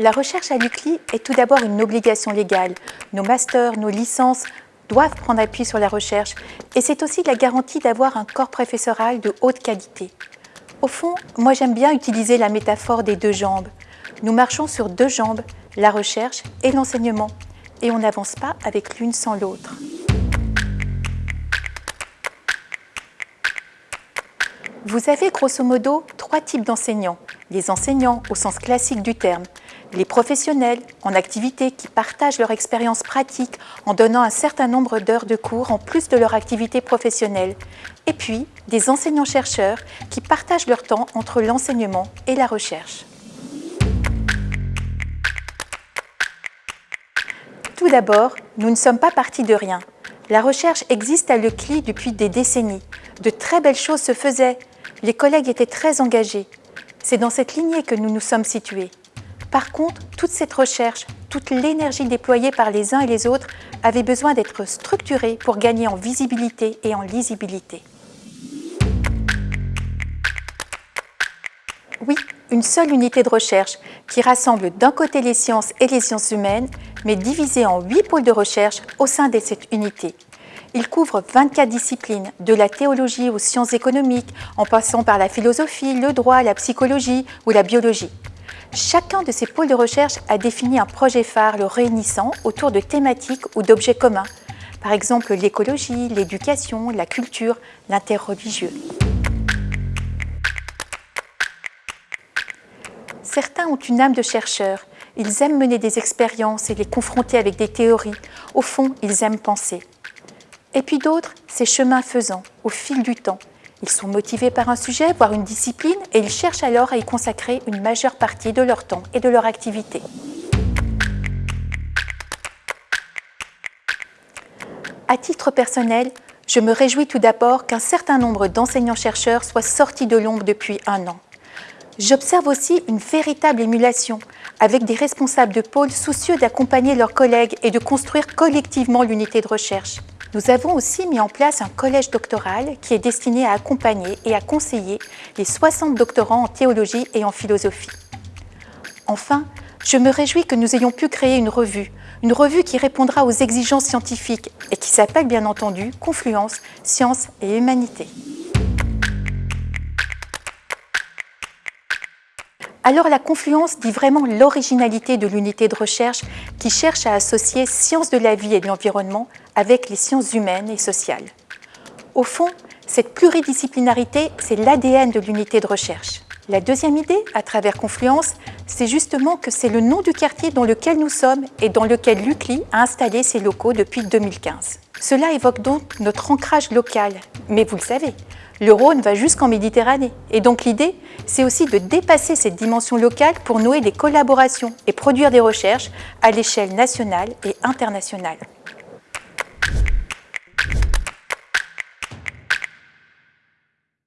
La recherche à l'UCLI est tout d'abord une obligation légale. Nos masters, nos licences doivent prendre appui sur la recherche et c'est aussi la garantie d'avoir un corps professoral de haute qualité. Au fond, moi j'aime bien utiliser la métaphore des deux jambes. Nous marchons sur deux jambes, la recherche et l'enseignement, et on n'avance pas avec l'une sans l'autre. Vous avez grosso modo trois types d'enseignants. Les enseignants au sens classique du terme, les professionnels en activité qui partagent leur expérience pratique en donnant un certain nombre d'heures de cours en plus de leur activité professionnelle, et puis des enseignants-chercheurs qui partagent leur temps entre l'enseignement et la recherche. Tout d'abord, nous ne sommes pas partis de rien. La recherche existe à Lecli depuis des décennies. De très belles choses se faisaient, les collègues étaient très engagés. C'est dans cette lignée que nous nous sommes situés. Par contre, toute cette recherche, toute l'énergie déployée par les uns et les autres avait besoin d'être structurée pour gagner en visibilité et en lisibilité. Oui, une seule unité de recherche qui rassemble d'un côté les sciences et les sciences humaines, mais divisée en huit pôles de recherche au sein de cette unité. Il couvre 24 disciplines, de la théologie aux sciences économiques, en passant par la philosophie, le droit, la psychologie ou la biologie. Chacun de ces pôles de recherche a défini un projet phare le réunissant autour de thématiques ou d'objets communs, par exemple l'écologie, l'éducation, la culture, l'interreligieux. Certains ont une âme de chercheur, ils aiment mener des expériences et les confronter avec des théories. Au fond, ils aiment penser. Et puis d'autres, c'est chemin faisant, au fil du temps. Ils sont motivés par un sujet, voire une discipline, et ils cherchent alors à y consacrer une majeure partie de leur temps et de leur activité. À titre personnel, je me réjouis tout d'abord qu'un certain nombre d'enseignants-chercheurs soient sortis de l'ombre depuis un an. J'observe aussi une véritable émulation, avec des responsables de pôle soucieux d'accompagner leurs collègues et de construire collectivement l'unité de recherche. Nous avons aussi mis en place un collège doctoral qui est destiné à accompagner et à conseiller les 60 doctorants en théologie et en philosophie. Enfin, je me réjouis que nous ayons pu créer une revue, une revue qui répondra aux exigences scientifiques et qui s'appelle bien entendu Confluence, Sciences et Humanité. Alors la confluence dit vraiment l'originalité de l'unité de recherche qui cherche à associer sciences de la vie et de l'environnement avec les sciences humaines et sociales. Au fond, cette pluridisciplinarité, c'est l'ADN de l'unité de recherche. La deuxième idée, à travers Confluence, c'est justement que c'est le nom du quartier dans lequel nous sommes et dans lequel l'UCLI a installé ses locaux depuis 2015. Cela évoque donc notre ancrage local, mais vous le savez, le Rhône va jusqu'en Méditerranée. Et donc l'idée, c'est aussi de dépasser cette dimension locale pour nouer des collaborations et produire des recherches à l'échelle nationale et internationale.